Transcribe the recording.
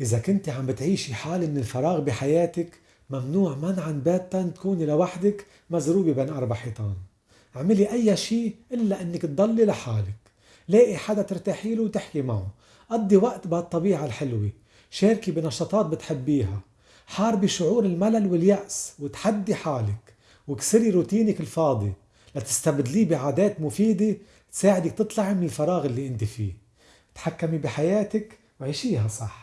إذا كنت عم بتعيشي حالة من الفراغ بحياتك ممنوع منعا باتا تكوني لوحدك مزروبة بين أربع حيطان. اعملي أي شيء إلا إنك تضلي لحالك. لاقي حدا ترتاحي له وتحكي معه. قضي وقت بهالطبيعة الحلوة. شاركي بنشاطات بتحبيها. حاربي شعور الملل واليأس وتحدي حالك. واكسري روتينك الفاضي. لتستبدليه بعادات مفيدة تساعدك تطلعي من الفراغ اللي أنت فيه. تحكمي بحياتك وعيشيها صح.